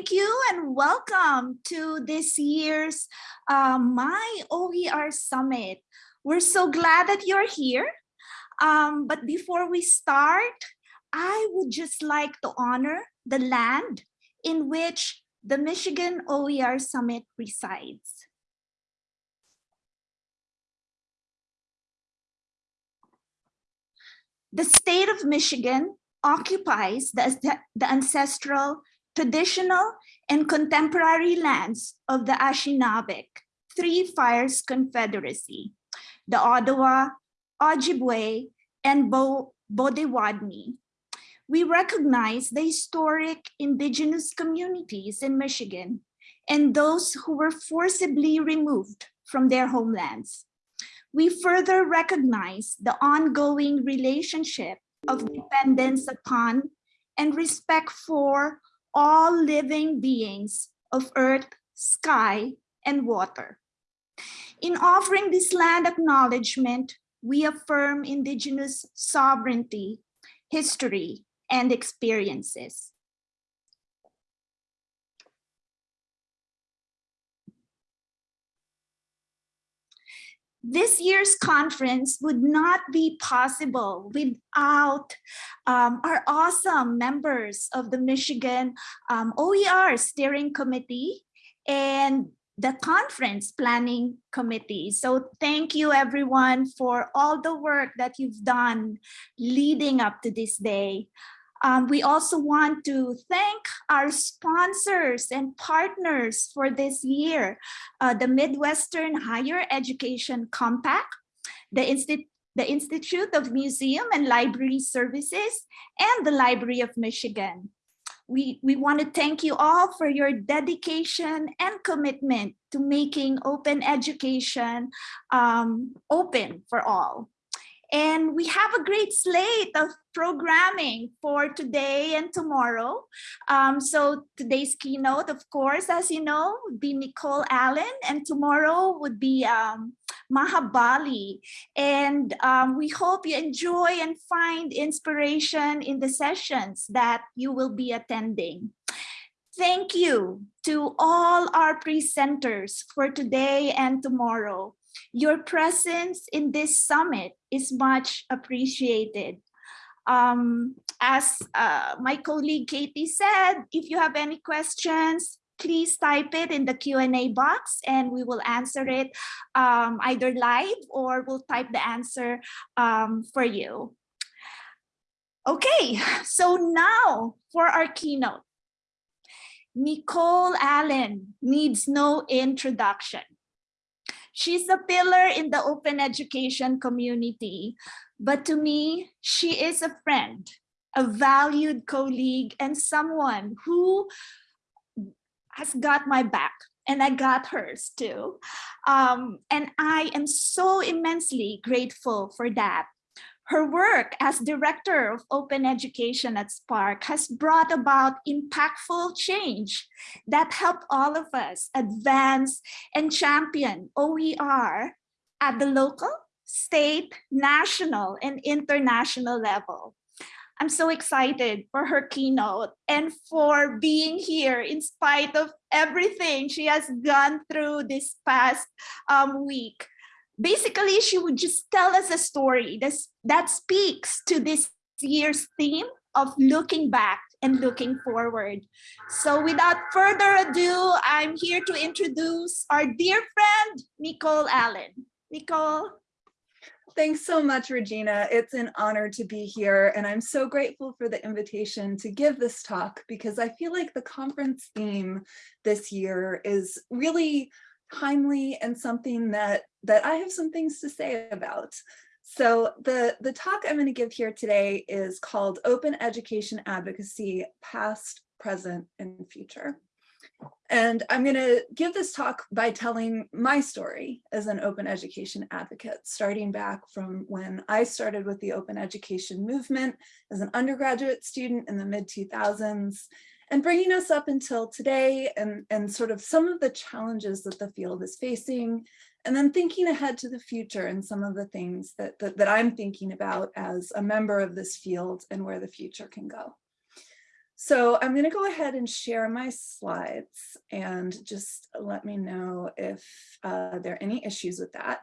thank you and welcome to this year's uh, My OER Summit. We're so glad that you're here. Um, but before we start, I would just like to honor the land in which the Michigan OER Summit resides. The state of Michigan occupies the, the ancestral, traditional, and contemporary lands of the Anishinaabeg, Three Fires Confederacy, the Ottawa, Ojibwe, and Bo. We recognize the historic indigenous communities in Michigan and those who were forcibly removed from their homelands. We further recognize the ongoing relationship of dependence upon and respect for all living beings of earth, sky, and water. In offering this land acknowledgement, we affirm indigenous sovereignty, history, and experiences. This year's conference would not be possible without um, our awesome members of the Michigan um, OER Steering Committee and the conference planning committee. So thank you everyone for all the work that you've done leading up to this day. Um, we also want to thank our sponsors and partners for this year, uh, the Midwestern Higher Education Compact, the, Insti the Institute of Museum and Library Services, and the Library of Michigan. We, we want to thank you all for your dedication and commitment to making open education um, open for all. And we have a great slate of programming for today and tomorrow. Um, so today's keynote, of course, as you know, would be Nicole Allen, and tomorrow would be um, Maha Bali. And um, we hope you enjoy and find inspiration in the sessions that you will be attending. Thank you to all our presenters for today and tomorrow. Your presence in this summit is much appreciated. Um, as uh, my colleague Katie said, if you have any questions, please type it in the Q&A box and we will answer it um, either live or we'll type the answer um, for you. Okay, so now for our keynote. Nicole Allen needs no introduction. She's a pillar in the open education community, but to me, she is a friend, a valued colleague, and someone who has got my back and I got hers too. Um, and I am so immensely grateful for that. Her work as Director of Open Education at SPARC has brought about impactful change that helped all of us advance and champion OER at the local, state, national, and international level. I'm so excited for her keynote and for being here in spite of everything she has gone through this past um, week basically she would just tell us a story that speaks to this year's theme of looking back and looking forward. So without further ado, I'm here to introduce our dear friend, Nicole Allen. Nicole. Thanks so much, Regina. It's an honor to be here, and I'm so grateful for the invitation to give this talk because I feel like the conference theme this year is really timely and something that, that I have some things to say about. So the, the talk I'm going to give here today is called Open Education Advocacy, Past, Present, and Future. And I'm going to give this talk by telling my story as an open education advocate, starting back from when I started with the open education movement as an undergraduate student in the mid 2000s and bringing us up until today and, and sort of some of the challenges that the field is facing, and then thinking ahead to the future and some of the things that, that, that I'm thinking about as a member of this field and where the future can go. So I'm going to go ahead and share my slides and just let me know if uh, there are any issues with that.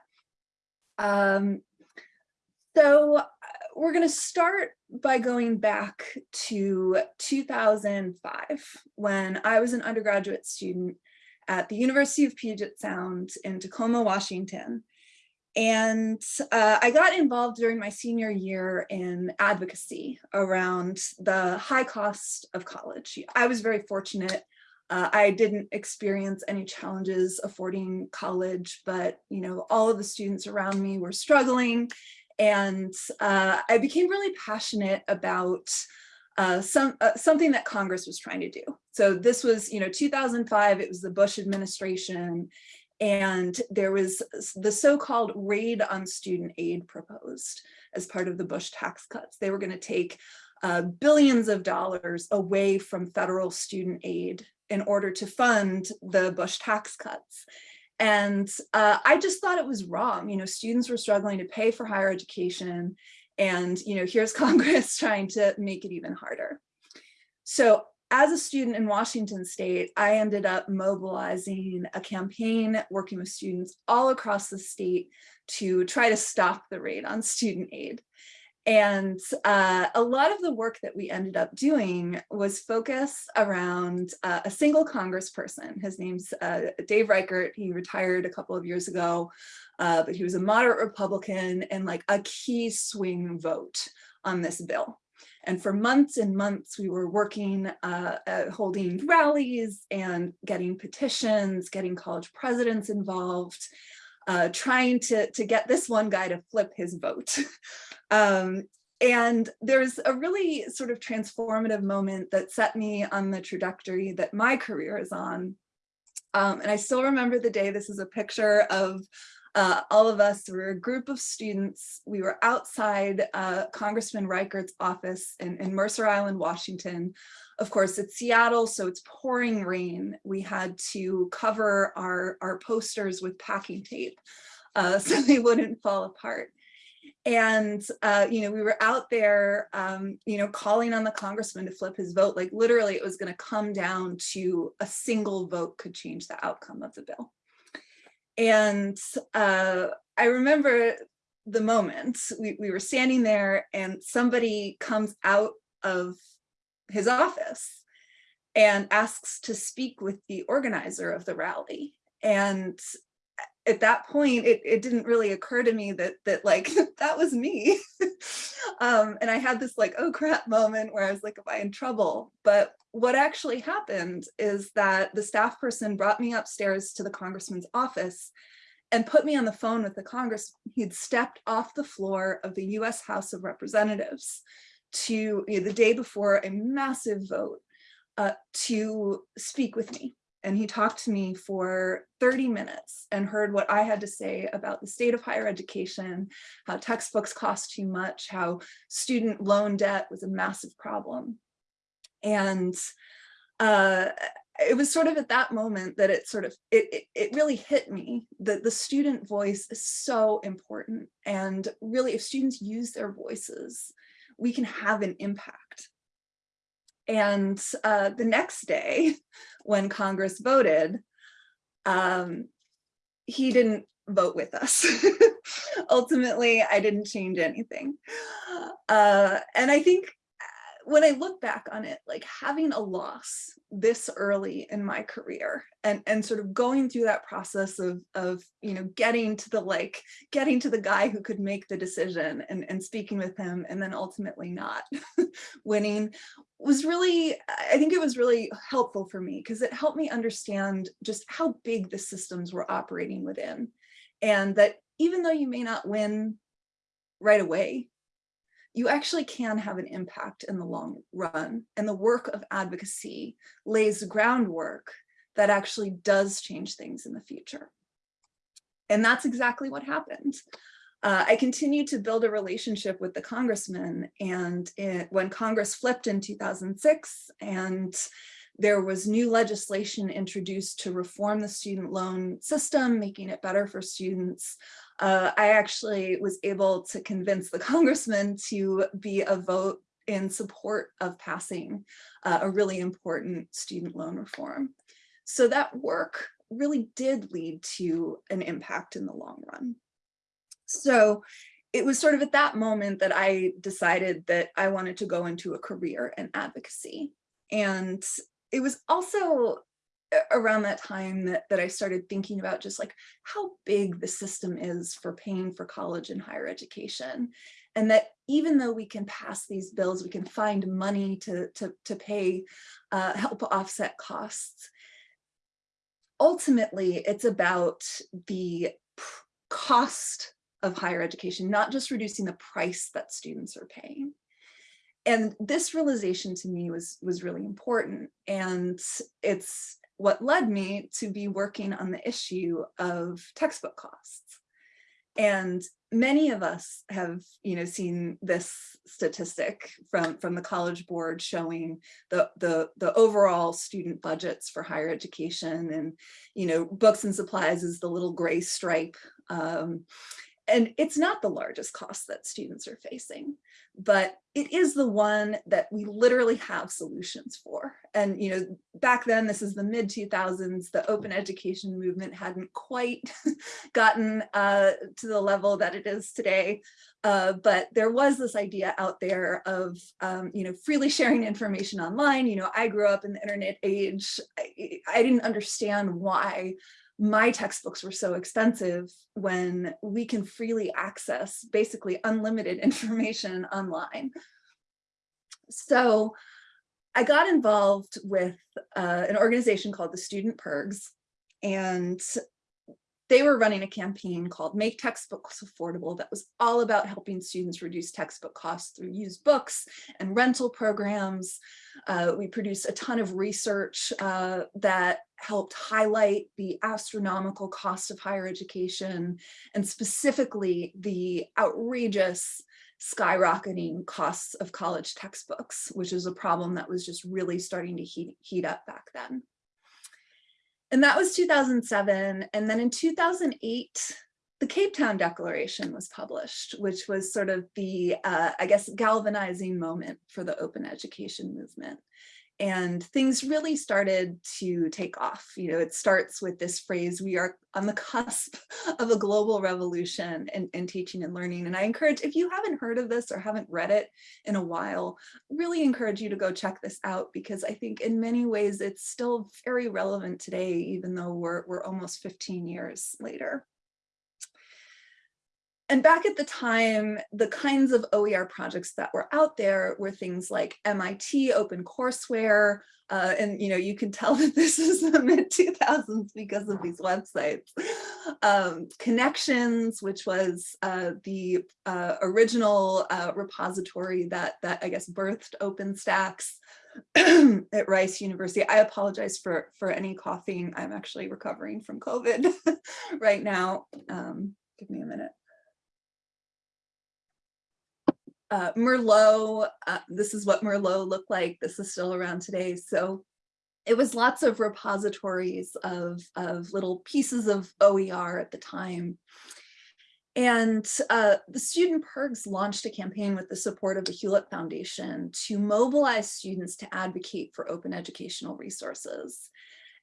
Um, so uh, we're going to start by going back to 2005 when I was an undergraduate student at the University of Puget Sound in Tacoma, Washington. And uh, I got involved during my senior year in advocacy around the high cost of college. I was very fortunate. Uh, I didn't experience any challenges affording college, but you know, all of the students around me were struggling. And uh, I became really passionate about uh, some uh, something that Congress was trying to do. So this was, you know, 2005, it was the Bush administration, and there was the so-called raid on student aid proposed as part of the Bush tax cuts. They were going to take uh, billions of dollars away from federal student aid in order to fund the Bush tax cuts. And uh, I just thought it was wrong. You know, students were struggling to pay for higher education. And, you know, here's Congress trying to make it even harder. So as a student in Washington state, I ended up mobilizing a campaign working with students all across the state to try to stop the raid on student aid. And uh, a lot of the work that we ended up doing was focused around uh, a single congressperson. His name's uh, Dave Reichert. He retired a couple of years ago, uh, but he was a moderate Republican and like a key swing vote on this bill. And for months and months, we were working, uh, uh, holding rallies and getting petitions, getting college presidents involved, uh, trying to, to get this one guy to flip his vote. um, and there's a really sort of transformative moment that set me on the trajectory that my career is on. Um, and I still remember the day, this is a picture of uh, all of us were a group of students. We were outside uh, Congressman Reichert's office in, in, Mercer Island, Washington. Of course, it's Seattle, so it's pouring rain. We had to cover our, our posters with packing tape uh, so they wouldn't fall apart. And, uh, you know, we were out there, um, you know, calling on the congressman to flip his vote. Like literally it was going to come down to a single vote could change the outcome of the bill. And uh, I remember the moment we, we were standing there and somebody comes out of his office and asks to speak with the organizer of the rally. And at that point, it, it didn't really occur to me that that like that was me. um, and I had this like, oh crap moment where I was like, am I in trouble? But what actually happened is that the staff person brought me upstairs to the congressman's office and put me on the phone with the Congress. He'd stepped off the floor of the US House of Representatives to you know, the day before a massive vote uh, to speak with me and he talked to me for 30 minutes and heard what I had to say about the state of higher education, how textbooks cost too much, how student loan debt was a massive problem. And uh, it was sort of at that moment that it sort of, it, it, it really hit me that the student voice is so important. And really, if students use their voices, we can have an impact. And uh, the next day, when Congress voted, um, he didn't vote with us. Ultimately, I didn't change anything. Uh, and I think when I look back on it, like having a loss this early in my career and, and sort of going through that process of, of, you know, getting to the like, getting to the guy who could make the decision and, and speaking with him and then ultimately not winning was really, I think it was really helpful for me because it helped me understand just how big the systems were operating within. And that even though you may not win right away, you actually can have an impact in the long run. And the work of advocacy lays groundwork that actually does change things in the future. And that's exactly what happened. Uh, I continued to build a relationship with the congressman and it, when Congress flipped in 2006 and there was new legislation introduced to reform the student loan system, making it better for students uh, I actually was able to convince the congressman to be a vote in support of passing uh, a really important student loan reform. So that work really did lead to an impact in the long run. So it was sort of at that moment that I decided that I wanted to go into a career in advocacy. And it was also around that time that, that I started thinking about just like how big the system is for paying for college and higher education. And that even though we can pass these bills, we can find money to, to, to pay, uh, help offset costs. Ultimately, it's about the cost of higher education, not just reducing the price that students are paying. And this realization to me was, was really important. And it's what led me to be working on the issue of textbook costs. And many of us have, you know, seen this statistic from, from the College Board showing the, the, the overall student budgets for higher education and, you know, books and supplies is the little gray stripe. Um, and it's not the largest cost that students are facing, but it is the one that we literally have solutions for. And, you know, back then, this is the mid 2000s, the open education movement hadn't quite gotten uh, to the level that it is today. Uh, but there was this idea out there of, um, you know, freely sharing information online. You know, I grew up in the internet age. I, I didn't understand why my textbooks were so expensive when we can freely access basically unlimited information online. So I got involved with uh, an organization called the Student PIRGs, and they were running a campaign called Make Textbooks Affordable that was all about helping students reduce textbook costs through used books and rental programs. Uh, we produced a ton of research uh, that helped highlight the astronomical cost of higher education and specifically the outrageous skyrocketing costs of college textbooks, which is a problem that was just really starting to heat, heat up back then. And that was 2007. And then in 2008, the Cape Town Declaration was published, which was sort of the, uh, I guess, galvanizing moment for the open education movement and things really started to take off. You know, it starts with this phrase, we are on the cusp of a global revolution in, in, teaching and learning. And I encourage, if you haven't heard of this or haven't read it in a while, really encourage you to go check this out because I think in many ways it's still very relevant today, even though we're, we're almost 15 years later and back at the time, the kinds of OER projects that were out there were things like MIT OpenCourseware, uh, and you know you can tell that this is the mid 2000s because of these websites. Um, Connexions, which was uh, the uh, original uh, repository that that I guess birthed OpenStax at Rice University. I apologize for for any coughing. I'm actually recovering from COVID right now. Um, give me a minute uh, Merlot, uh, this is what Merlot looked like. This is still around today. So it was lots of repositories of, of little pieces of OER at the time. And uh, the Student PIRGs launched a campaign with the support of the Hewlett Foundation to mobilize students to advocate for open educational resources.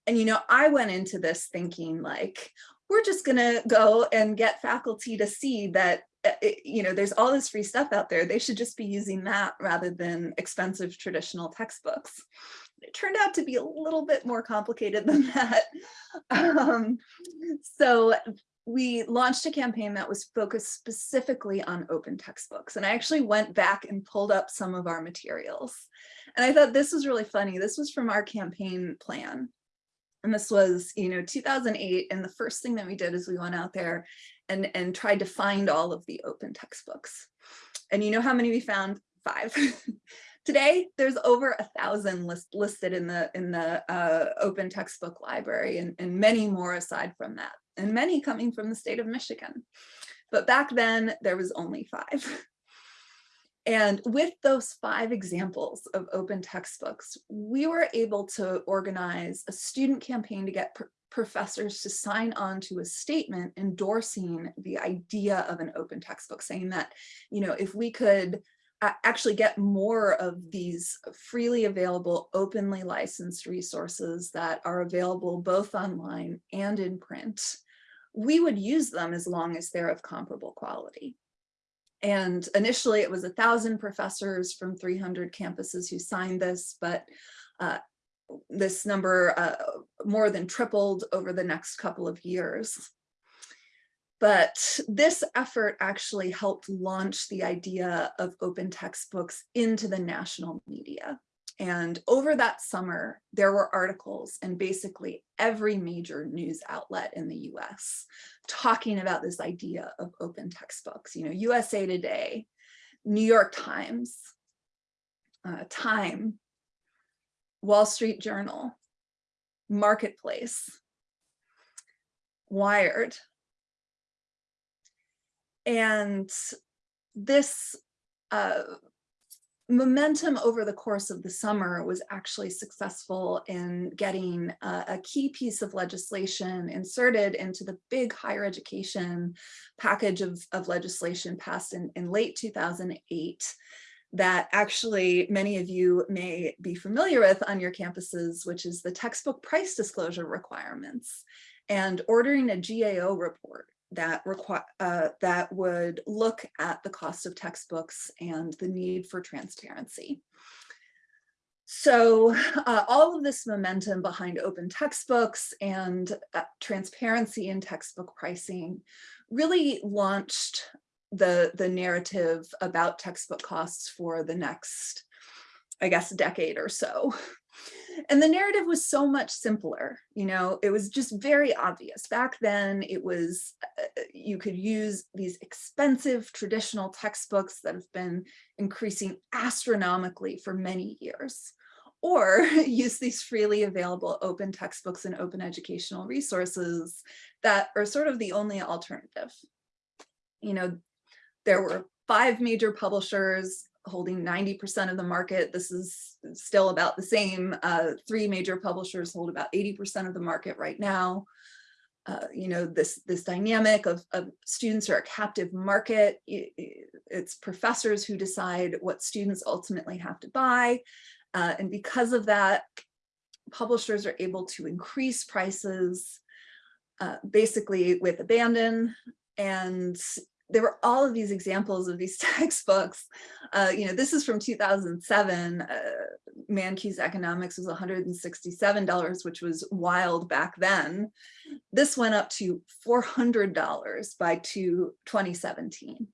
And, you know, I went into this thinking like, we're just going to go and get faculty to see that uh, it, you know, there's all this free stuff out there. They should just be using that rather than expensive traditional textbooks. It turned out to be a little bit more complicated than that. Um, so we launched a campaign that was focused specifically on open textbooks. And I actually went back and pulled up some of our materials. And I thought this was really funny. This was from our campaign plan. And this was, you know, 2008. And the first thing that we did is we went out there and, and tried to find all of the open textbooks. And you know how many we found? Five. Today, there's over a thousand list, listed in the in the uh, open textbook library and, and many more aside from that, and many coming from the state of Michigan. But back then, there was only five. And with those five examples of open textbooks, we were able to organize a student campaign to get professors to sign on to a statement endorsing the idea of an open textbook, saying that, you know, if we could actually get more of these freely available, openly licensed resources that are available both online and in print, we would use them as long as they're of comparable quality. And initially it was a thousand professors from 300 campuses who signed this, but uh, this number uh, more than tripled over the next couple of years. But this effort actually helped launch the idea of open textbooks into the national media. And over that summer, there were articles in basically every major news outlet in the US talking about this idea of open textbooks. You know, USA Today, New York Times, uh, Time, Wall Street Journal, Marketplace, Wired. And this uh, momentum over the course of the summer was actually successful in getting a, a, key piece of legislation inserted into the big higher education package of, of legislation passed in, in late 2008 that actually many of you may be familiar with on your campuses, which is the textbook price disclosure requirements and ordering a GAO report that require uh, that would look at the cost of textbooks and the need for transparency. So uh, all of this momentum behind open textbooks and uh, transparency in textbook pricing really launched the, the narrative about textbook costs for the next, I guess, decade or so. And the narrative was so much simpler, you know, it was just very obvious. Back then it was, uh, you could use these expensive traditional textbooks that have been increasing astronomically for many years, or use these freely available open textbooks and open educational resources that are sort of the only alternative. You know, there were five major publishers holding 90% of the market. This is still about the same. Uh, three major publishers hold about 80% of the market right now. Uh, you know, this, this dynamic of, of students are a captive market. It's professors who decide what students ultimately have to buy. Uh, and because of that, publishers are able to increase prices uh, basically with abandon and there were all of these examples of these textbooks. Uh, you know, this is from 2007. Uh, Mankiw's economics was $167, which was wild back then. This went up to $400 by 2017.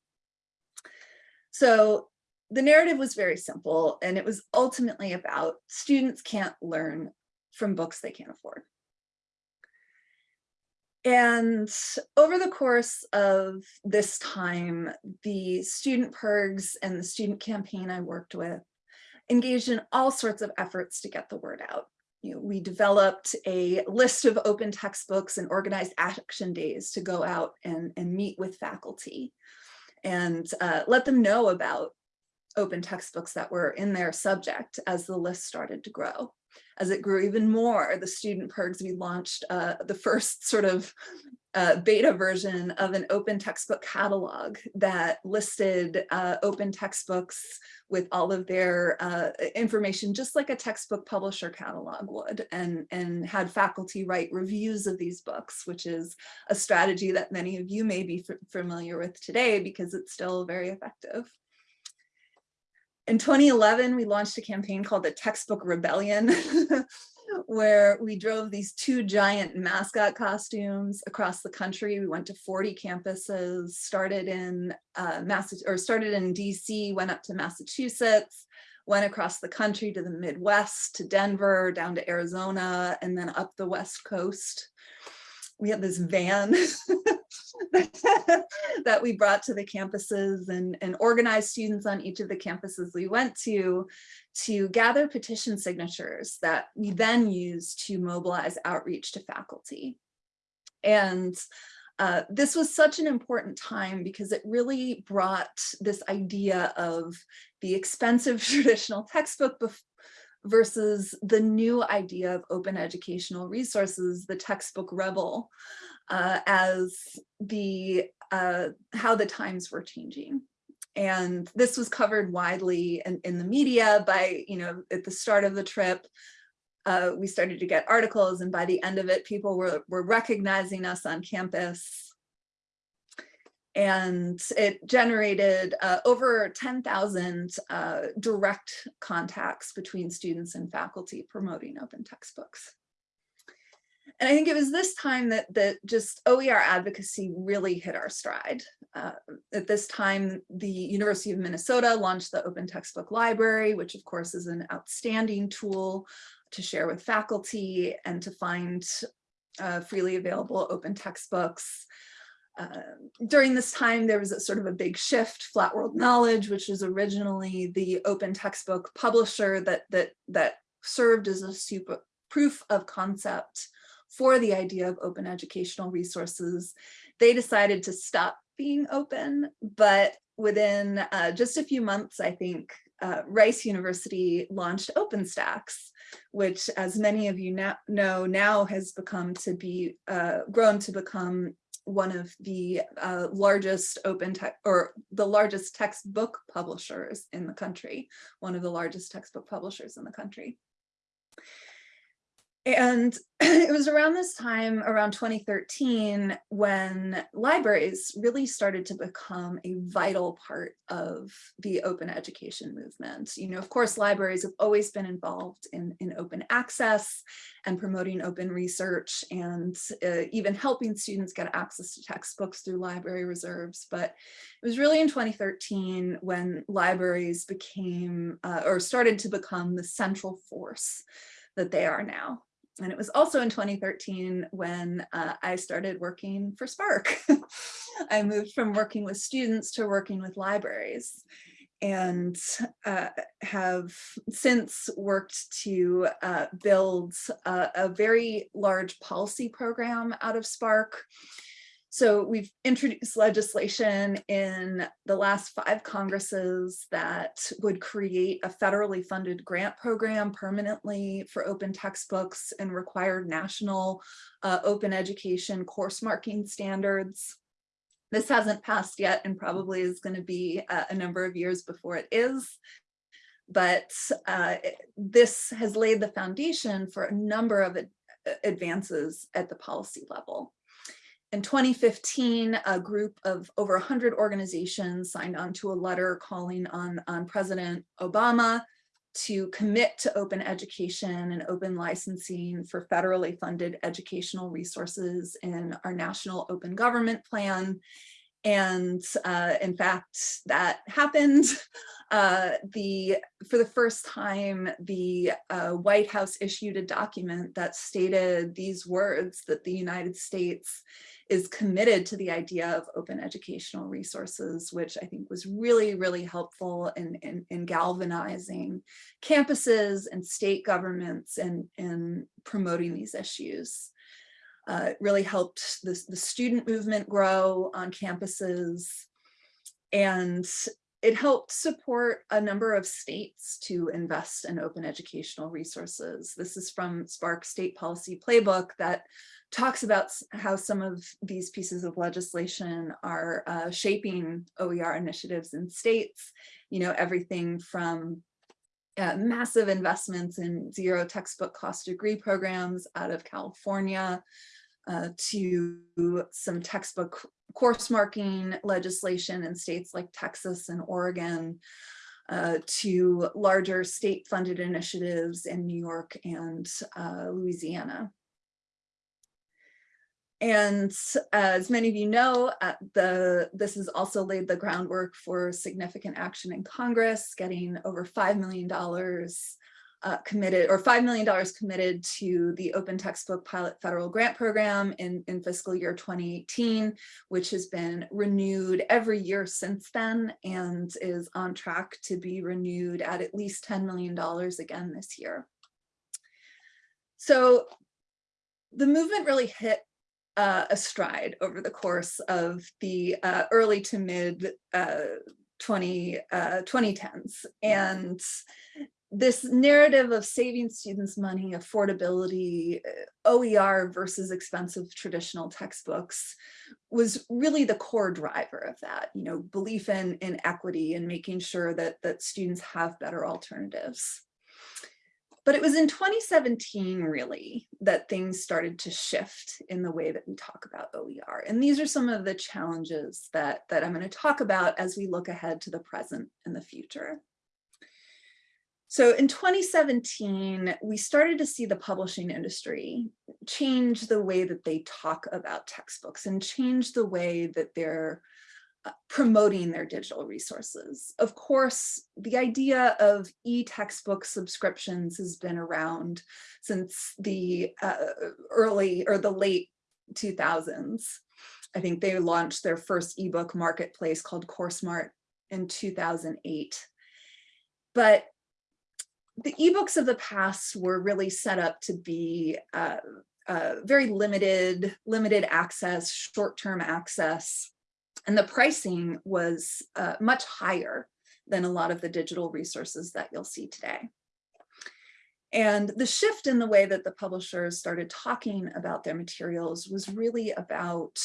So the narrative was very simple and it was ultimately about students can't learn from books they can't afford. And over the course of this time, the student PIRGs and the student campaign I worked with engaged in all sorts of efforts to get the word out. You know, we developed a list of open textbooks and organized action days to go out and, and meet with faculty and uh, let them know about open textbooks that were in their subject as the list started to grow as it grew even more, the student PIRGs, we launched uh, the first sort of uh, beta version of an open textbook catalog that listed uh, open textbooks with all of their uh, information, just like a textbook publisher catalog would, and, and had faculty write reviews of these books, which is a strategy that many of you may be familiar with today because it's still very effective. In 2011, we launched a campaign called the Textbook Rebellion, where we drove these two giant mascot costumes across the country. We went to 40 campuses, started in uh, Mass or started in DC, went up to Massachusetts, went across the country to the Midwest, to Denver, down to Arizona, and then up the West Coast. We had this van that we brought to the campuses and, and organized students on each of the campuses we went to to gather petition signatures that we then use to mobilize outreach to faculty. And uh, this was such an important time because it really brought this idea of the expensive traditional textbook versus the new idea of open educational resources, the textbook rebel, uh, as the uh, how the times were changing. and this was covered widely in, in the media by, you know, at the start of the trip, uh, we started to get articles and by the end of it, people were, were recognizing us on campus. And it generated uh, over 10,000 uh, direct contacts between students and faculty promoting open textbooks. And I think it was this time that, that just OER advocacy really hit our stride. Uh, at this time, the University of Minnesota launched the Open Textbook Library, which of course is an outstanding tool to share with faculty and to find uh, freely available open textbooks. Uh, during this time, there was a sort of a big shift, Flat World Knowledge, which was originally the open textbook publisher that, that, that served as a super proof of concept for the idea of open educational resources. They decided to stop being open, but within uh, just a few months, I think, uh, Rice University launched OpenStax, which as many of you now know now has become to be uh, grown to become one of the uh, largest open tech or the largest textbook publishers in the country, one of the largest textbook publishers in the country. And it was around this time, around 2013, when libraries really started to become a vital part of the open education movement. You know, of course, libraries have always been involved in, in open access and promoting open research and uh, even helping students get access to textbooks through library reserves. But it was really in 2013 when libraries became uh, or started to become the central force that they are now. And it was also in 2013 when uh, I started working for SPARC. I moved from working with students to working with libraries and uh, have since worked to uh, build a, a, very large policy program out of SPARC so we've introduced legislation in the last five Congresses that would create a federally funded grant program permanently for open textbooks and required national uh, open education course marking standards. This hasn't passed yet and probably is going to be a, a number of years before it is but uh, this has laid the foundation for a number of advances at the policy level. In 2015, a group of over 100 organizations signed on to a letter calling on, on President Obama to commit to open education and open licensing for federally funded educational resources in our national open government plan. And uh, in fact, that happened. Uh, the For the first time, the uh, White House issued a document that stated these words that the United States is committed to the idea of open educational resources, which I think was really, really helpful in, in, in galvanizing campuses and state governments and, in promoting these issues. Uh, it really helped the, the student movement grow on campuses and it helped support a number of states to invest in open educational resources. This is from SPARC State Policy Playbook that talks about how some of these pieces of legislation are uh, shaping OER initiatives in states, you know, everything from uh, massive investments in zero textbook cost degree programs out of California uh, to some textbook course marking legislation in states like Texas and Oregon, uh, to larger state funded initiatives in New York and uh, Louisiana. And as many of you know, uh, the this has also laid the groundwork for significant action in Congress, getting over $5 million uh, committed or $5 million committed to the Open Textbook Pilot Federal Grant Program in, in fiscal year 2018, which has been renewed every year since then and is on track to be renewed at at least $10 million again this year. So the movement really hit uh, a stride over the course of the uh, early to mid uh, 20, 2010s. Uh, and this narrative of saving students money, affordability, uh, OER versus expensive traditional textbooks was really the core driver of that, you know, belief in, in equity and making sure that, that students have better alternatives. But it was in 2017, really, that things started to shift in the way that we talk about OER. And these are some of the challenges that, that I'm going to talk about as we look ahead to the present and the future. So in 2017, we started to see the publishing industry change the way that they talk about textbooks and change the way that they're uh, promoting their digital resources. Of course, the idea of e-textbook subscriptions has been around since the uh, early or the late 2000s. I think they launched their first ebook marketplace called CourseSmart in 2008. But the ebooks of the past were really set up to be uh, uh, very limited, limited access, short-term access, and the pricing was uh, much higher than a lot of the digital resources that you'll see today. And the shift in the way that the publishers started talking about their materials was really about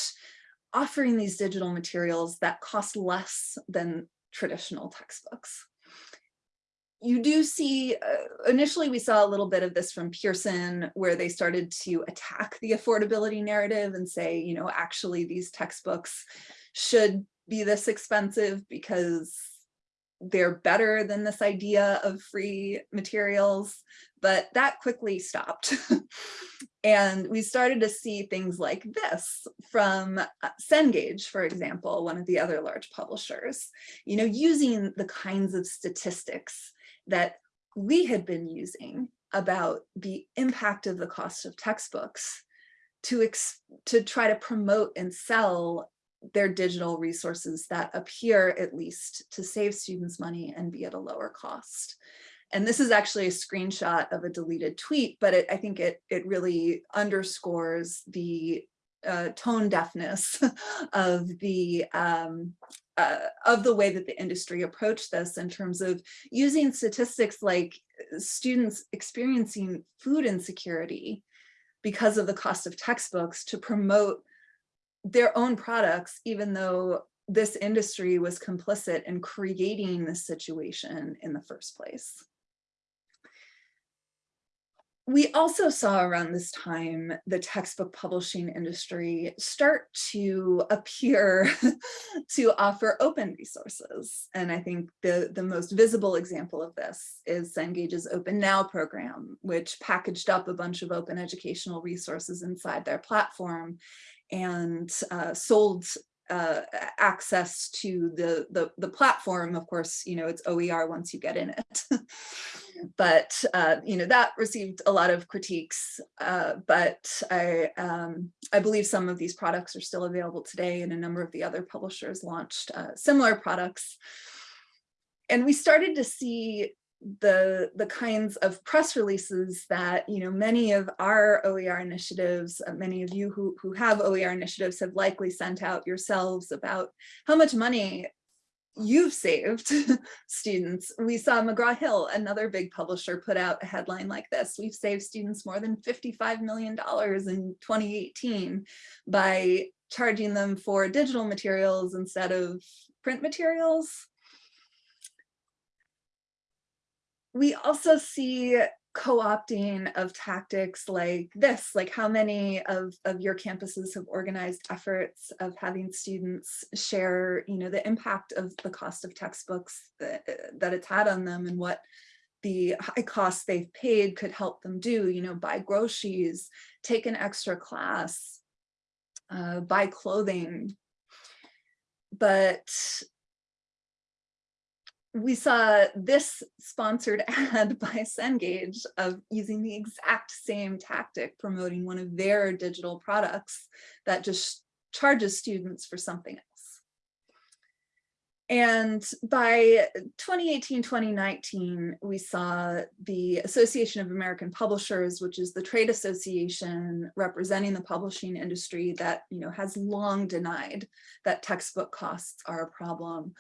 offering these digital materials that cost less than traditional textbooks you do see, uh, initially we saw a little bit of this from Pearson where they started to attack the affordability narrative and say, you know, actually these textbooks should be this expensive because they're better than this idea of free materials, but that quickly stopped. and we started to see things like this from uh, Cengage, for example, one of the other large publishers, you know, using the kinds of statistics that we had been using about the impact of the cost of textbooks to, to try to promote and sell their digital resources that appear at least to save students money and be at a lower cost. And this is actually a screenshot of a deleted tweet, but it, I think it, it really underscores the uh, tone deafness of the um, uh, of the way that the industry approached this in terms of using statistics like uh, students experiencing food insecurity because of the cost of textbooks to promote their own products, even though this industry was complicit in creating this situation in the first place we also saw around this time the textbook publishing industry start to appear to offer open resources. And I think the, the most visible example of this is Cengage's Open Now program, which packaged up a bunch of open educational resources inside their platform and uh, sold uh, access to the, the, the platform. Of course, you know, it's OER once you get in it. but, uh, you know, that received a lot of critiques. Uh, but I, um, I believe some of these products are still available today and a number of the other publishers launched uh, similar products. And we started to see the the kinds of press releases that you know many of our OER initiatives, uh, many of you who who have OER initiatives have likely sent out yourselves about how much money you've saved students. We saw McGraw-Hill, another big publisher, put out a headline like this. We've saved students more than $55 million in 2018 by charging them for digital materials instead of print materials. We also see co-opting of tactics like this, like how many of, of your campuses have organized efforts of having students share, you know, the impact of the cost of textbooks that, that it's had on them and what the high costs they've paid could help them do, you know, buy groceries, take an extra class, uh, buy clothing. But we saw this sponsored ad by Cengage of using the exact same tactic promoting one of their digital products that just charges students for something and by 2018, 2019, we saw the Association of American Publishers, which is the trade association representing the publishing industry that you know has long denied that textbook costs are a problem,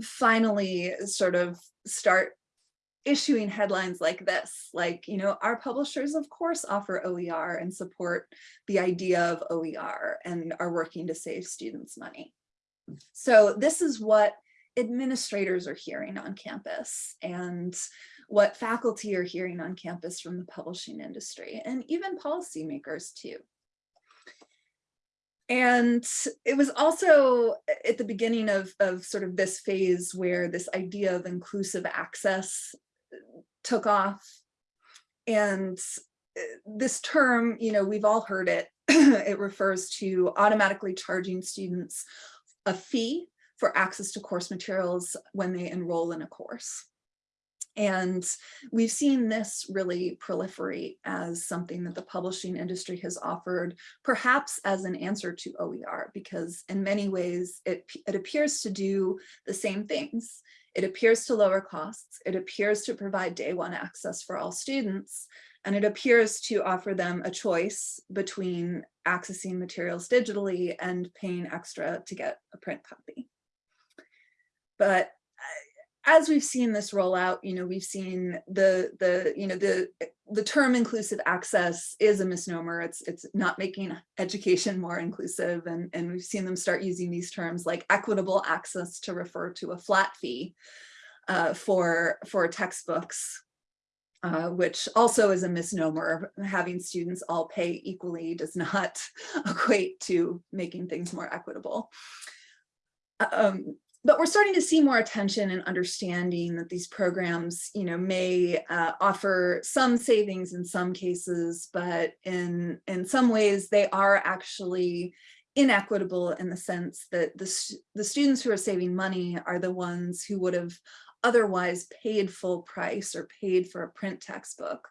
finally sort of start issuing headlines like this, like, you know, our publishers of course offer OER and support the idea of OER and are working to save students money. So this is what administrators are hearing on campus and what faculty are hearing on campus from the publishing industry and even policymakers too. And it was also at the beginning of, of sort of this phase where this idea of inclusive access took off. And uh, this term, you know, we've all heard it. it refers to automatically charging students a fee for access to course materials when they enroll in a course. And we've seen this really proliferate as something that the publishing industry has offered, perhaps as an answer to OER, because in many ways it, it appears to do the same things. It appears to lower costs. It appears to provide day one access for all students. And it appears to offer them a choice between accessing materials digitally and paying extra to get a print copy. But as we've seen this roll out, you know, we've seen the the you know the the term inclusive access is a misnomer. It's it's not making education more inclusive, and and we've seen them start using these terms like equitable access to refer to a flat fee uh, for for textbooks, uh, which also is a misnomer. Having students all pay equally does not equate to making things more equitable. Um, but we're starting to see more attention and understanding that these programs, you know, may uh, offer some savings in some cases, but in, in some ways they are actually inequitable in the sense that the, the students who are saving money are the ones who would have otherwise paid full price or paid for a print textbook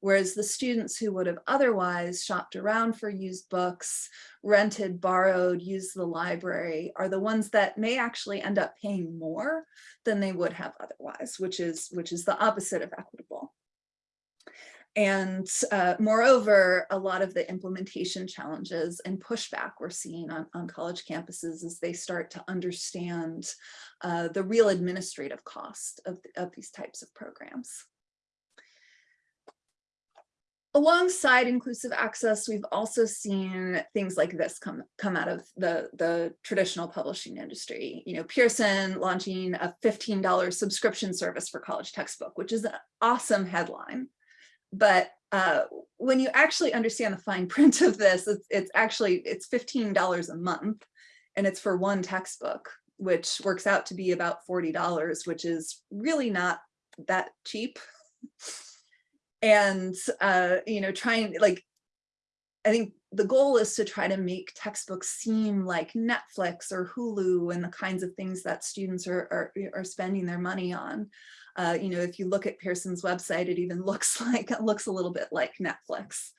whereas the students who would have otherwise shopped around for used books, rented, borrowed, used the library are the ones that may actually end up paying more than they would have otherwise, which is, which is the opposite of equitable. And uh, moreover, a lot of the implementation challenges and pushback we're seeing on, on college campuses as they start to understand uh, the real administrative cost of, of these types of programs. Alongside inclusive access, we've also seen things like this come, come out of the, the traditional publishing industry. You know, Pearson launching a $15 subscription service for college textbook, which is an awesome headline. But uh, when you actually understand the fine print of this, it's, it's actually, it's $15 a month and it's for one textbook, which works out to be about $40, which is really not that cheap and uh, you know trying like I think the goal is to try to make textbooks seem like Netflix or Hulu and the kinds of things that students are, are, are spending their money on. Uh, you know, if you look at Pearson's website, it even looks like it looks a little bit like Netflix.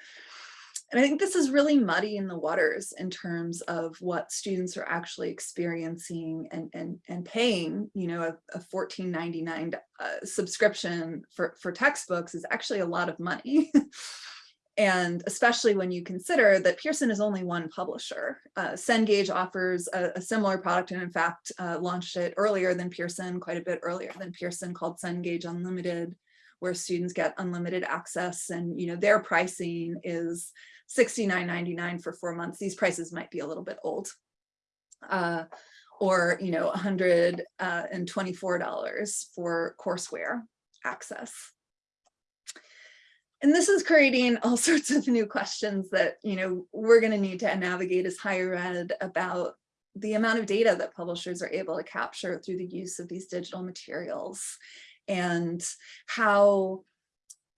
And I think this is really muddy in the waters in terms of what students are actually experiencing and, and, and paying, you know, a, a $14.99 uh, subscription for, for textbooks is actually a lot of money. and especially when you consider that Pearson is only one publisher. Uh, Cengage offers a, a, similar product and in fact uh, launched it earlier than Pearson, quite a bit earlier than Pearson called Cengage Unlimited, where students get unlimited access and you know their pricing is $69.99 for four months. These prices might be a little bit old. Uh, or, you know, $124 uh, for courseware access. And this is creating all sorts of new questions that, you know, we're going to need to navigate as higher ed about the amount of data that publishers are able to capture through the use of these digital materials and how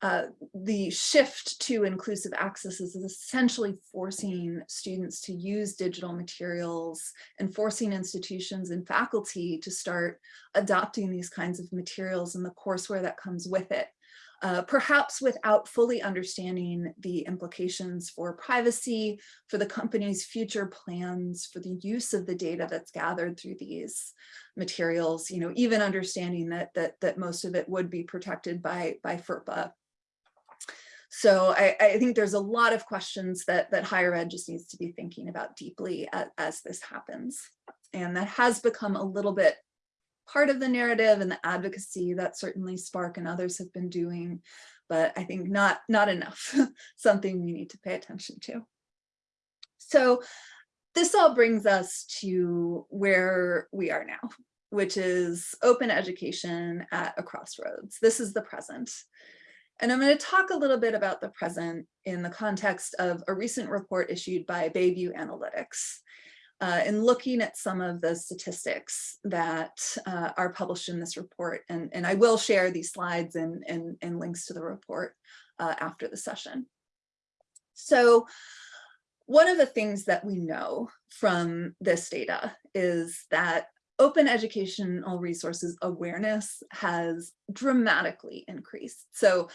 uh, the shift to inclusive access is essentially forcing students to use digital materials and forcing institutions and faculty to start adopting these kinds of materials and the courseware that comes with it. Uh, perhaps without fully understanding the implications for privacy, for the company's future plans, for the use of the data that's gathered through these materials, you know, even understanding that that that most of it would be protected by by FERPA so I, I, think there's a lot of questions that, that higher ed just needs to be thinking about deeply as, as this happens. And that has become a little bit part of the narrative and the advocacy that certainly SPARC and others have been doing, but I think not, not enough, something we need to pay attention to. So this all brings us to where we are now, which is open education at a crossroads. This is the present. And I'm going to talk a little bit about the present in the context of a recent report issued by Bay View Analytics. Uh, and looking at some of the statistics that uh, are published in this report, and, and I will share these slides and, and, and links to the report uh, after the session. So one of the things that we know from this data is that open educational resources awareness has dramatically increased. So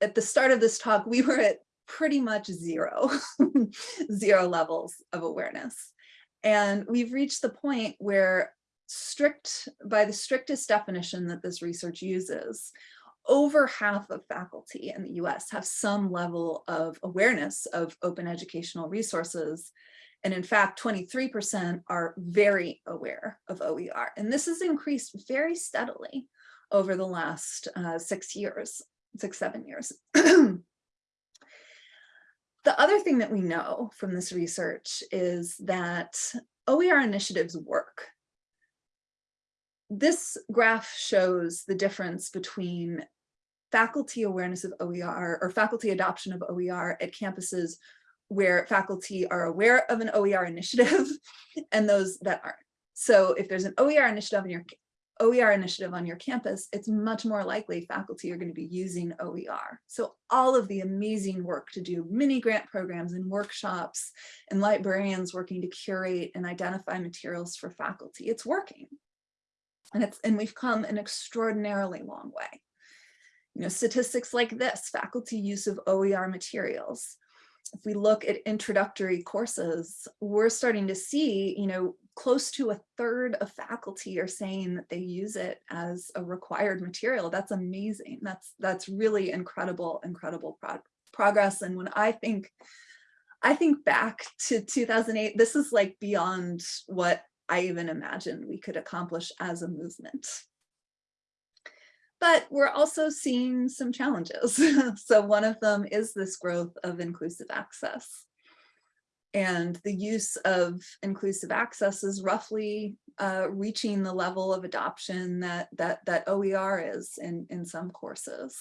at the start of this talk, we were at pretty much zero, zero levels of awareness. And we've reached the point where strict, by the strictest definition that this research uses, over half of faculty in the US have some level of awareness of open educational resources. And in fact, 23% are very aware of OER. And this has increased very steadily over the last uh, six years, six, seven years. the other thing that we know from this research is that OER initiatives work. This graph shows the difference between faculty awareness of OER or faculty adoption of OER at campuses where faculty are aware of an OER initiative and those that aren't. So if there's an OER initiative on your OER initiative on your campus, it's much more likely faculty are going to be using OER. So all of the amazing work to do mini grant programs and workshops and librarians working to curate and identify materials for faculty, it's working. And it's and we've come an extraordinarily long way. You know, statistics like this, faculty use of OER materials, if we look at introductory courses, we're starting to see, you know, close to a third of faculty are saying that they use it as a required material. That's amazing. That's that's really incredible, incredible pro progress. And when I think, I think back to 2008, this is like beyond what I even imagined we could accomplish as a movement. But we're also seeing some challenges. so one of them is this growth of inclusive access. And the use of inclusive access is roughly uh, reaching the level of adoption that, that, that OER is in, in some courses.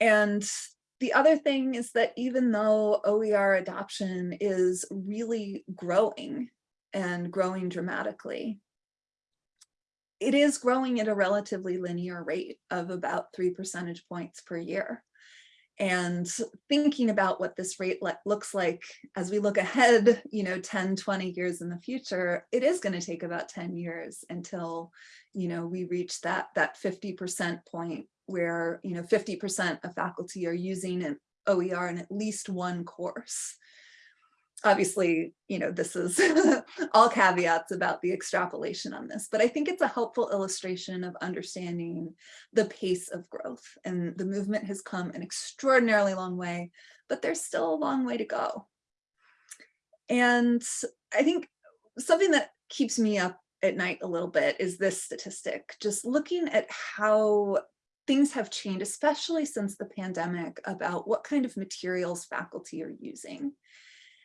And the other thing is that even though OER adoption is really growing and growing dramatically, it is growing at a relatively linear rate of about three percentage points per year. And thinking about what this rate looks like as we look ahead, you know, 10, 20 years in the future, it is going to take about 10 years until, you know, we reach that that 50% point where, you know, 50% of faculty are using an OER in at least one course obviously, you know, this is all caveats about the extrapolation on this, but I think it's a helpful illustration of understanding the pace of growth and the movement has come an extraordinarily long way, but there's still a long way to go. And I think something that keeps me up at night a little bit is this statistic, just looking at how things have changed, especially since the pandemic, about what kind of materials faculty are using.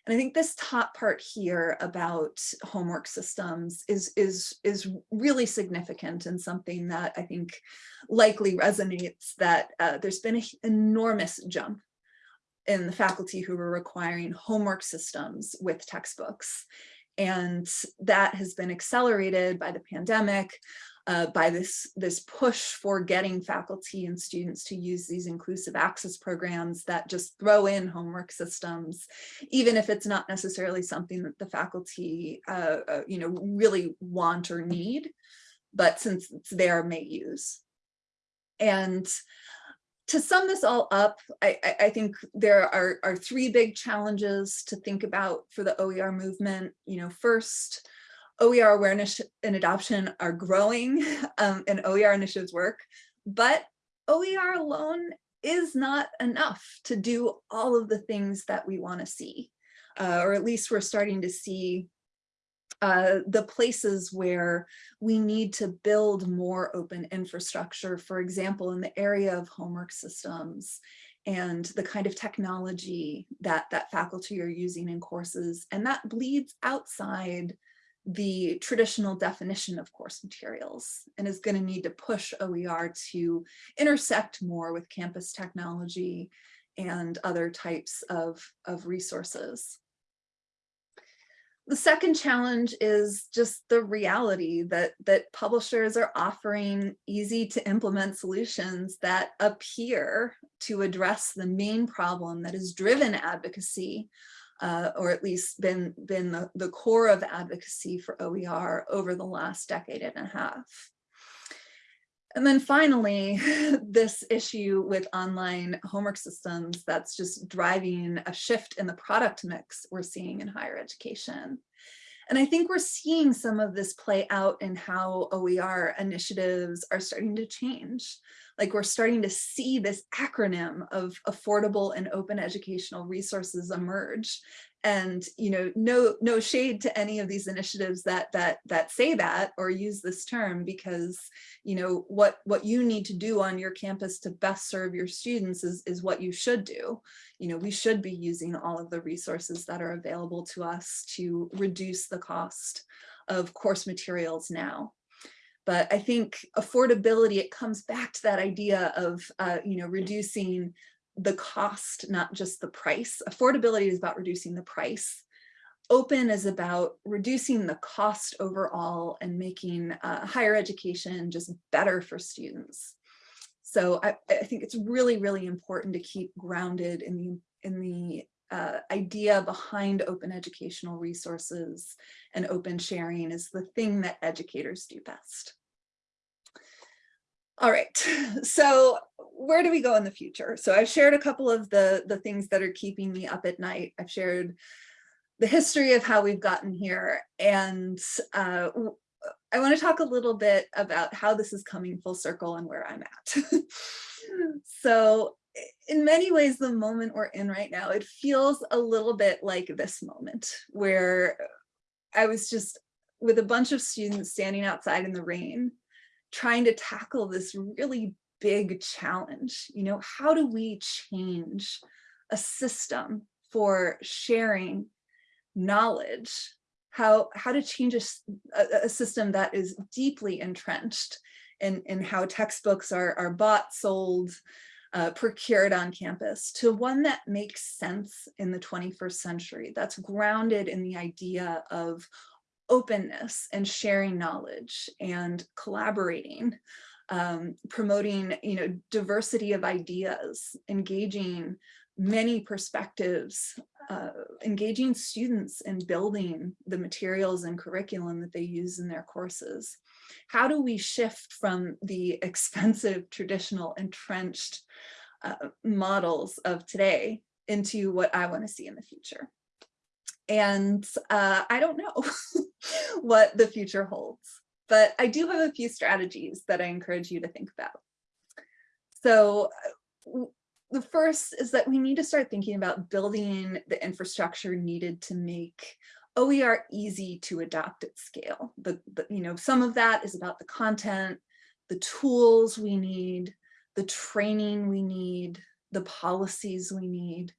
And I think this top part here about homework systems is, is, is really significant and something that I think likely resonates that uh, there's been an enormous jump in the faculty who were requiring homework systems with textbooks. And that has been accelerated by the pandemic, uh, by this, this push for getting faculty and students to use these inclusive access programs that just throw in homework systems, even if it's not necessarily something that the faculty uh, uh, you know, really want or need, but since it's there may use. And to sum this all up, I, I, think there are, are three big challenges to think about for the OER movement. You know, first, OER awareness and adoption are growing um, and OER initiatives work, but OER alone is not enough to do all of the things that we want to see, uh, or at least we're starting to see uh, the places where we need to build more open infrastructure, for example, in the area of homework systems and the kind of technology that, that faculty are using in courses. And that bleeds outside the traditional definition of course materials and is going to need to push OER to intersect more with campus technology and other types of, of resources. The second challenge is just the reality that, that publishers are offering easy to implement solutions that appear to address the main problem that has driven advocacy, uh, or at least been, been the, the core of advocacy for OER over the last decade and a half. And then finally, this issue with online homework systems that's just driving a shift in the product mix we're seeing in higher education. And I think we're seeing some of this play out in how OER initiatives are starting to change. Like we're starting to see this acronym of affordable and open educational resources emerge. And you know no no shade to any of these initiatives that that that say that or use this term because you know what what you need to do on your campus to best serve your students is is what you should do. You know we should be using all of the resources that are available to us to reduce the cost of course materials now but I think affordability, it comes back to that idea of, uh, you know, reducing the cost, not just the price. Affordability is about reducing the price. Open is about reducing the cost overall and making uh, higher education just better for students. So I, I, think it's really, really important to keep grounded in the, in the uh, idea behind open educational resources and open sharing is the thing that educators do best. All right, so where do we go in the future? So I've shared a couple of the, the things that are keeping me up at night. I've shared the history of how we've gotten here. And uh, I wanna talk a little bit about how this is coming full circle and where I'm at. so in many ways, the moment we're in right now, it feels a little bit like this moment where I was just with a bunch of students standing outside in the rain, trying to tackle this really big challenge. You know, how do we change a system for sharing knowledge? How, how to change a, a, system that is deeply entrenched in, in how textbooks are, are bought, sold, uh, procured on campus to one that makes sense in the 21st century, that's grounded in the idea of openness and sharing knowledge and collaborating um, promoting, you know, diversity of ideas, engaging many perspectives, uh, engaging students in building the materials and curriculum that they use in their courses. How do we shift from the expensive, traditional, entrenched uh, models of today into what I want to see in the future? And uh, I don't know what the future holds but I do have a few strategies that I encourage you to think about. So uh, the first is that we need to start thinking about building the infrastructure needed to make OER easy to adopt at scale. The, the, you know, some of that is about the content, the tools we need, the training we need, the policies we need.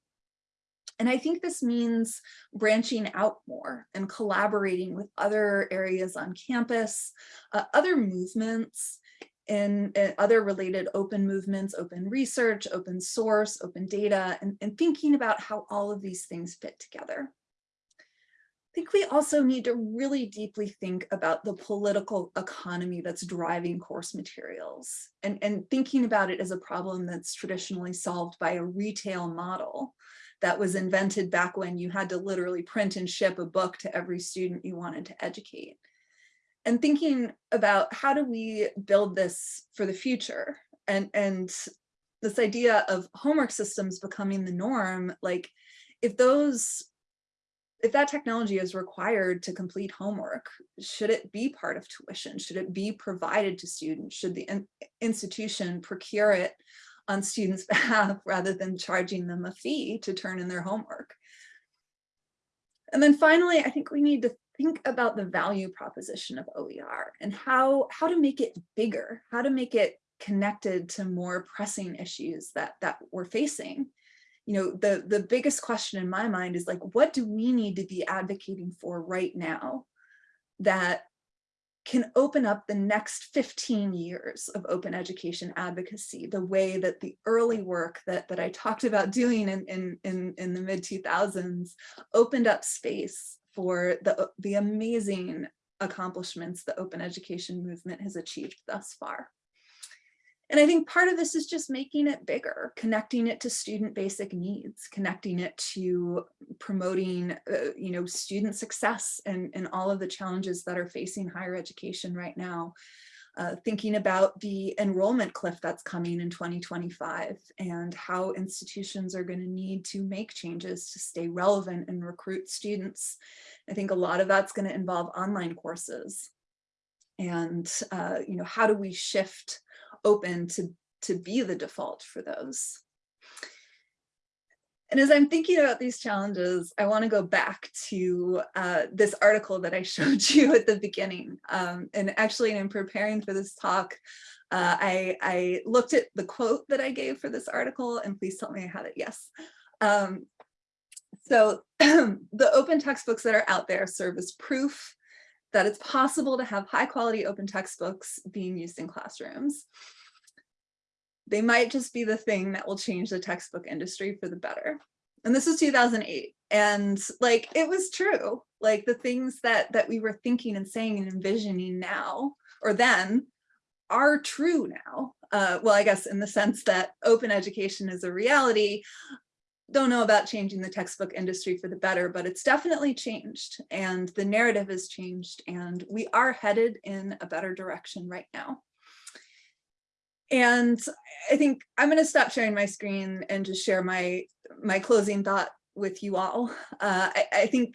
And I think this means branching out more and collaborating with other areas on campus, uh, other movements, and, and, other related open movements, open research, open source, open data, and, and thinking about how all of these things fit together. I think we also need to really deeply think about the political economy that's driving course materials and, and thinking about it as a problem that's traditionally solved by a retail model that was invented back when you had to literally print and ship a book to every student you wanted to educate. And thinking about how do we build this for the future and, and this idea of homework systems becoming the norm, like if those if that technology is required to complete homework, should it be part of tuition? Should it be provided to students? Should the in institution procure it on students' behalf rather than charging them a fee to turn in their homework. And then finally, I think we need to think about the value proposition of OER and how, how to make it bigger, how to make it connected to more pressing issues that, that we're facing. You know, the, the biggest question in my mind is like, what do we need to be advocating for right now that can open up the next 15 years of open education advocacy, the way that the early work that, that I talked about doing in, in, in, in the mid 2000s opened up space for the, the amazing accomplishments the open education movement has achieved thus far. And I think part of this is just making it bigger, connecting it to student basic needs, connecting it to promoting, uh, you know, student success and, and all of the challenges that are facing higher education right now. Uh, thinking about the enrollment cliff that's coming in 2025 and how institutions are going to need to make changes to stay relevant and recruit students. I think a lot of that's going to involve online courses. And, uh, you know, how do we shift open to, to be the default for those. And as I'm thinking about these challenges, I want to go back to uh, this article that I showed you at the beginning. Um, and actually, in preparing for this talk, uh, I, I, looked at the quote that I gave for this article, and please tell me I have it, yes. Um, so the open textbooks that are out there serve as proof that it's possible to have high quality open textbooks being used in classrooms. They might just be the thing that will change the textbook industry for the better. And this was 2008. And like, it was true. Like the things that, that we were thinking and saying and envisioning now, or then, are true now. Uh, well, I guess in the sense that open education is a reality, don't know about changing the textbook industry for the better, but it's definitely changed and the narrative has changed and we are headed in a better direction right now. And I think I'm going to stop sharing my screen and just share my my closing thought with you all. Uh, I, I think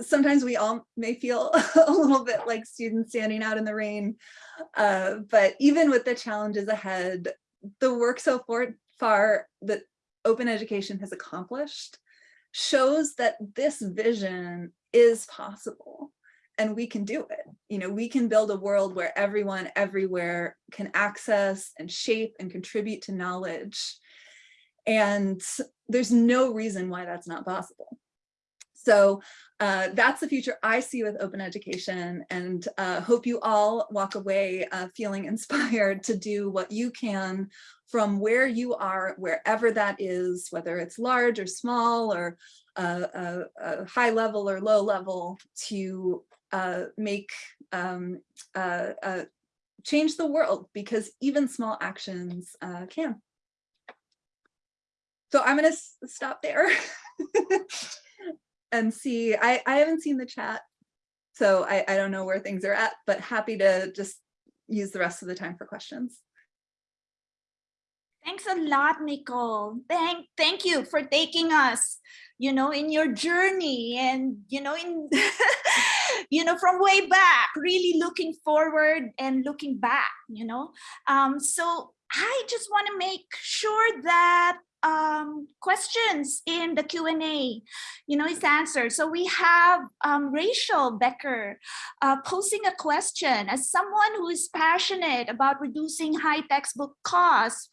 sometimes we all may feel a little bit like students standing out in the rain, uh, but even with the challenges ahead, the work so far that open education has accomplished shows that this vision is possible and we can do it. You know, we can build a world where everyone everywhere can access and shape and contribute to knowledge. And there's no reason why that's not possible. So uh, that's the future I see with open education and uh, hope you all walk away uh, feeling inspired to do what you can from where you are, wherever that is, whether it's large or small or a high level or low level to uh, make um, uh, uh, change the world because even small actions uh, can. So I'm going to stop there and see. I, I haven't seen the chat, so I, I don't know where things are at, but happy to just use the rest of the time for questions. Thanks a lot, Nicole. Thank, thank you for taking us, you know, in your journey and, you know, in, you know, from way back, really looking forward and looking back, you know. Um, so I just want to make sure that um, questions in the Q&A, you know, it's answered. So we have um, Rachel Becker uh, posing a question. As someone who is passionate about reducing high textbook costs,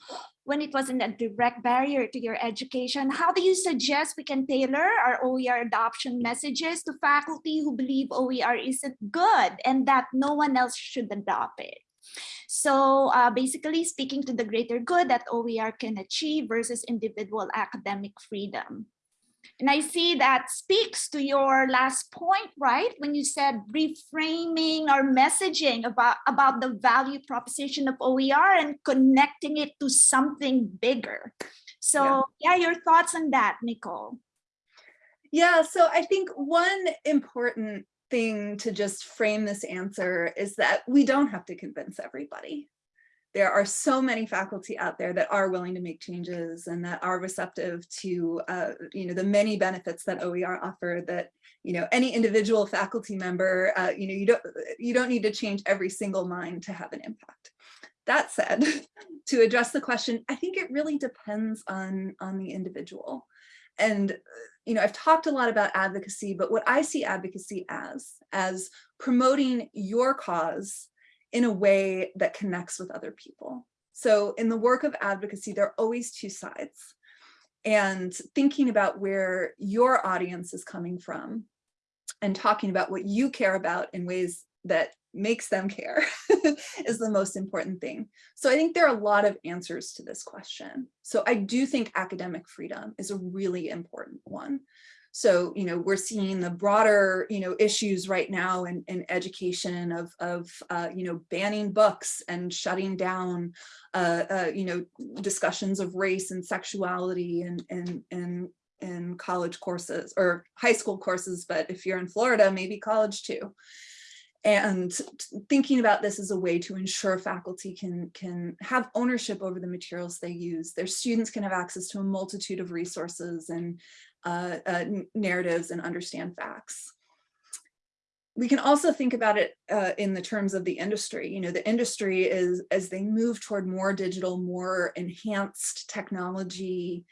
when it wasn't a direct barrier to your education, how do you suggest we can tailor our OER adoption messages to faculty who believe OER isn't good and that no one else should adopt it? So uh, basically speaking to the greater good that OER can achieve versus individual academic freedom. And I see that speaks to your last point, right? When you said reframing our messaging about, about the value proposition of OER and connecting it to something bigger. So yeah, yeah your thoughts on that, Nicole? Yeah, so I think one important thing to just frame this answer is that we don't have to convince everybody there are so many faculty out there that are willing to make changes and that are receptive to uh, you know the many benefits that OER offer that you know any individual faculty member uh, you know you don't you don't need to change every single mind to have an impact. That said, to address the question, I think it really depends on on the individual. And, uh, you know, I've talked a lot about advocacy, but what I see advocacy as, as promoting your cause in a way that connects with other people. So in the work of advocacy, there are always two sides. And thinking about where your audience is coming from and talking about what you care about in ways that makes them care is the most important thing. So I think there are a lot of answers to this question. So I do think academic freedom is a really important one. So, you know, we're seeing the broader, you know, issues right now in, in education of, of uh, you know, banning books and shutting down, uh, uh, you know, discussions of race and sexuality and, and, and in college courses or high school courses, but if you're in Florida, maybe college too and thinking about this as a way to ensure faculty can can have ownership over the materials they use their students can have access to a multitude of resources and uh, uh, narratives and understand facts we can also think about it uh, in the terms of the industry. You know, the industry is, as they move toward more digital, more enhanced technology,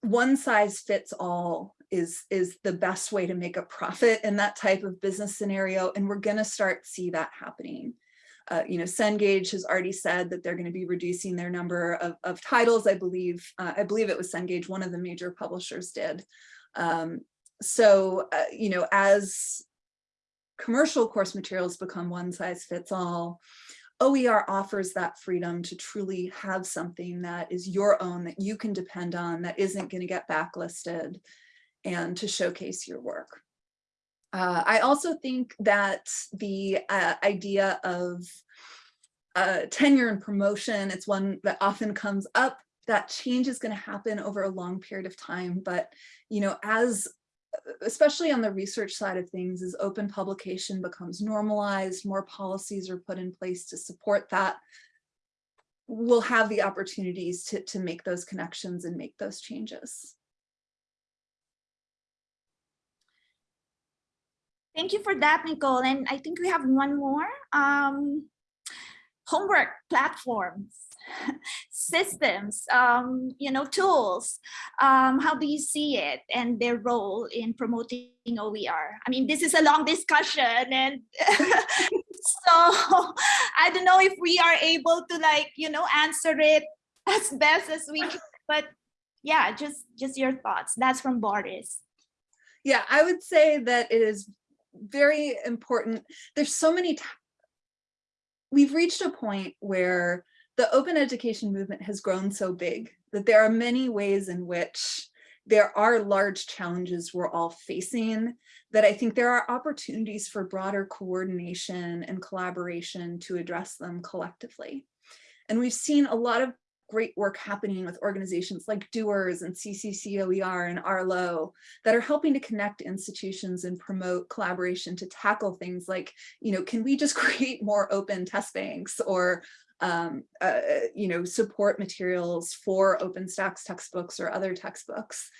one size fits all is is the best way to make a profit in that type of business scenario and we're going to start see that happening. Uh, you know cengage has already said that they're going to be reducing their number of, of titles i believe uh, i believe it was cengage one of the major publishers did. Um, so uh, you know as commercial course materials become one size fits all OER offers that freedom to truly have something that is your own, that you can depend on, that isn't going to get backlisted, and to showcase your work. Uh, I also think that the uh, idea of uh, tenure and promotion, it's one that often comes up. That change is going to happen over a long period of time. But, you know, as especially on the research side of things, as open publication becomes normalized, more policies are put in place to support that, we'll have the opportunities to, to make those connections and make those changes. Thank you for that, Nicole. And I think we have one more. Um, homework platforms, systems, um, you know, tools. Um, how do you see it and their role in promoting OER? I mean, this is a long discussion and so I don't know if we are able to like, you know, answer it as best as we can, but yeah, just, just your thoughts. That's from Boris. Yeah, I would say that it is very important. There's so many we've reached a point where the open education movement has grown so big that there are many ways in which there are large challenges we're all facing that I think there are opportunities for broader coordination and collaboration to address them collectively. And we've seen a lot of great work happening with organizations like Doers and CCCOER and Arlo that are helping to connect institutions and promote collaboration to tackle things like, you know, can we just create more open test banks or um, uh, you know, support materials for OpenStax textbooks or other textbooks.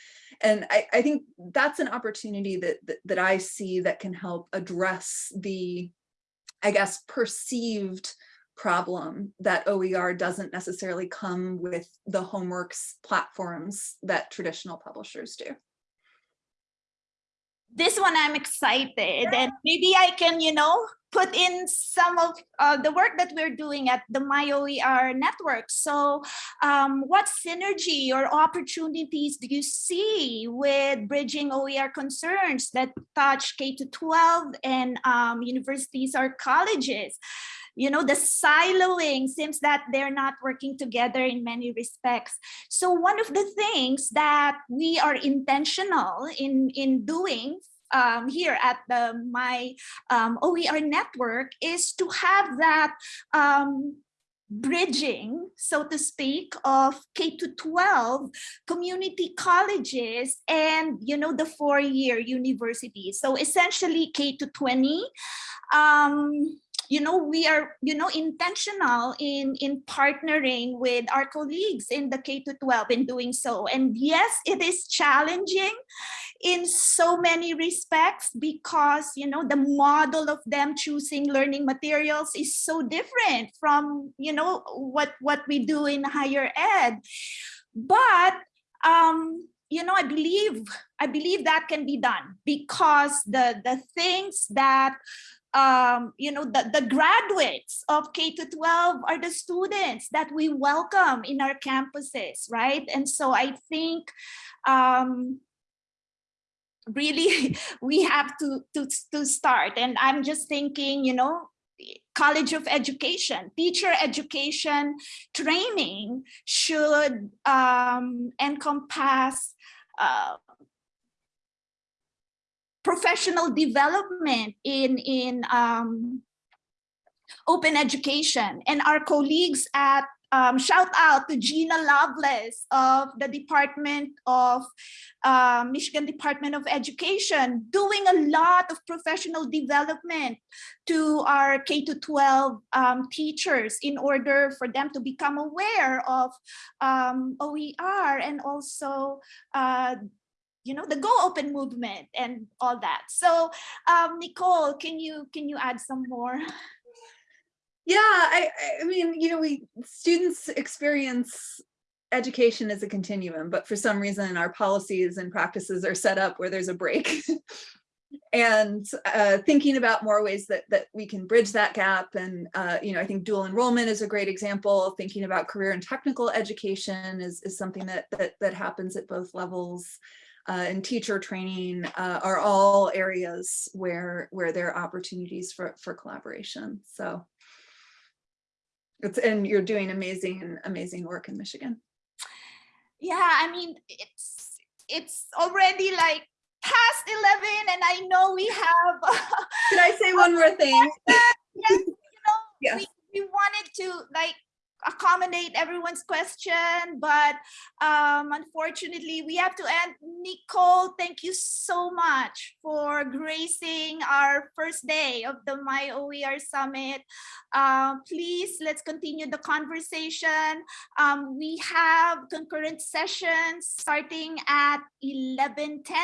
And I, I think that's an opportunity that, that, that I see that can help address the, I guess, perceived problem that OER doesn't necessarily come with the homeworks platforms that traditional publishers do. This one I'm excited and maybe I can, you know, put in some of uh, the work that we're doing at the MyOER network. So um, what synergy or opportunities do you see with bridging OER concerns that touch K to 12 and um, universities or colleges? You know, the siloing seems that they're not working together in many respects. So one of the things that we are intentional in, in doing um, here at the my um, OER network is to have that um, bridging, so to speak, of K to 12 community colleges and, you know, the four-year universities. So essentially K to 20. Um, you know, we are, you know, intentional in, in partnering with our colleagues in the K to 12 in doing so. And yes, it is challenging in so many respects because, you know, the model of them choosing learning materials is so different from, you know, what, what we do in higher ed. But um, you know, I believe, I believe that can be done because the, the things that, um, you know, the, the graduates of K to 12 are the students that we welcome in our campuses, right? And so I think, um, really we have to, to, to start. And I'm just thinking, you know, College of Education, teacher education training should um, encompass uh, professional development in, in um, open education. And our colleagues at um, shout out to Gina Lovelace of the Department of uh, Michigan Department of Education, doing a lot of professional development to our K to 12 um, teachers in order for them to become aware of um, OER and also uh, you know the go open movement and all that so um nicole can you can you add some more Yeah, I, I mean, you know, we students experience education as a continuum, but for some reason our policies and practices are set up where there's a break. and uh, thinking about more ways that that we can bridge that gap. And, uh, you know, I think dual enrollment is a great example. Thinking about career and technical education is, is something that, that, that happens at both levels. Uh, and teacher training uh, are all areas where where there are opportunities for, for collaboration. So it's and you're doing amazing, amazing work in Michigan. yeah i mean it's it's already like past 11 and i know we have Can I say one more thing? yes, you know Yes. we, we wanted to like accommodate everyone's question but um unfortunately we have to end. Nicole thank you so much for gracing our first day of the my oer summit. Um please let's continue the conversation. Um we have concurrent sessions starting at 11 10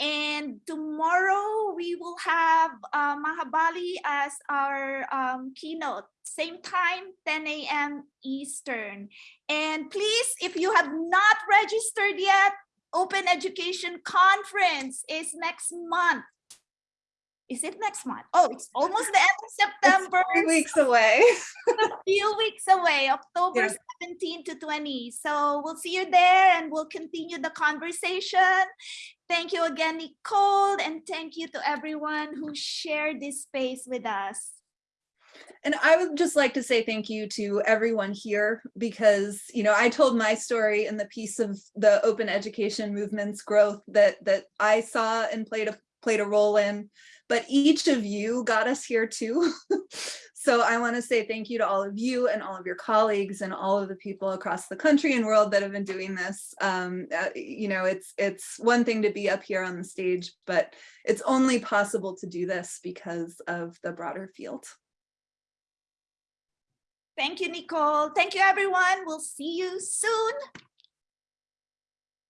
and tomorrow we will have uh, Maha Bali as our um, keynote, same time, 10 a.m. Eastern. And please, if you have not registered yet, Open Education Conference is next month. Is it next month? Oh, it's almost the end of September. Three weeks away. a few weeks away, October Yeah. 17 to 20. So we'll see you there and we'll continue the conversation. Thank you again, Nicole, and thank you to everyone who shared this space with us. And I would just like to say thank you to everyone here because, you know, I told my story in the piece of the open education movement's growth that that I saw and played a played a role in, but each of you got us here too. so I want to say thank you to all of you and all of your colleagues and all of the people across the country and world that have been doing this. Um, uh, you know, it's it's one thing to be up here on the stage, but it's only possible to do this because of the broader field. Thank you, Nicole. Thank you, everyone. We'll see you soon.